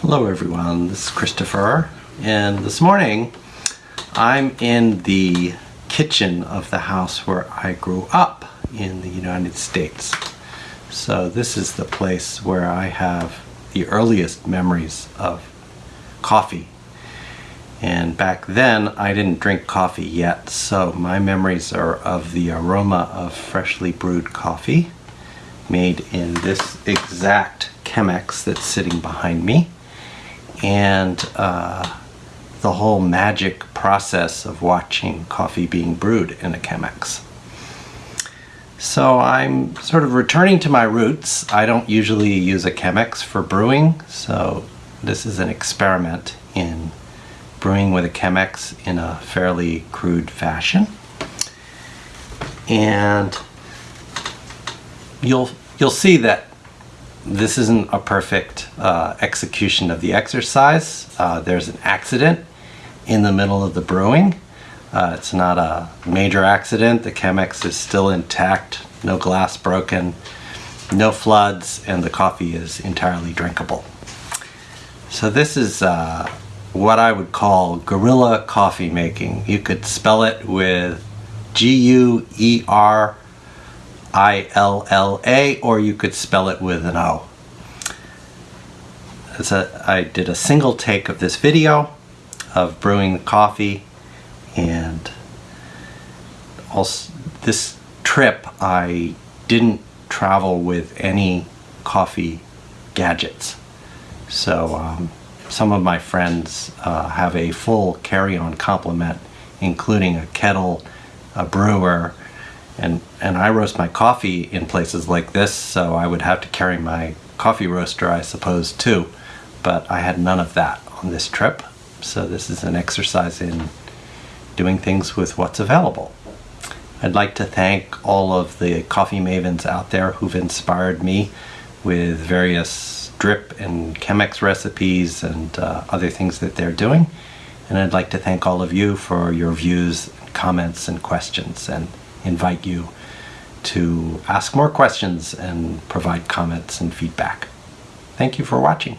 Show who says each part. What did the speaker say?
Speaker 1: Hello everyone, this is Christopher and this morning I'm in the kitchen of the house where I grew up in the United States. So this is the place where I have the earliest memories of coffee. And back then I didn't drink coffee yet, so my memories are of the aroma of freshly brewed coffee made in this exact Chemex that's sitting behind me and uh, the whole magic process of watching coffee being brewed in a Chemex. So I'm sort of returning to my roots. I don't usually use a Chemex for brewing, so this is an experiment in brewing with a Chemex in a fairly crude fashion. And you'll you'll see that this isn't a perfect uh, execution of the exercise. Uh, there's an accident in the middle of the brewing. Uh, it's not a major accident. The Chemex is still intact, no glass broken, no floods, and the coffee is entirely drinkable. So this is uh, what I would call guerrilla coffee making. You could spell it with G-U-E-R I-L-L-A or you could spell it with an O. A, I did a single take of this video of brewing the coffee and also this trip I didn't travel with any coffee gadgets. So um, some of my friends uh, have a full carry-on complement including a kettle, a brewer, and, and I roast my coffee in places like this, so I would have to carry my coffee roaster, I suppose, too. But I had none of that on this trip, so this is an exercise in doing things with what's available. I'd like to thank all of the coffee mavens out there who've inspired me with various drip and Chemex recipes and uh, other things that they're doing. And I'd like to thank all of you for your views, comments, and questions. And invite you to ask more questions and provide comments and feedback. Thank you for watching.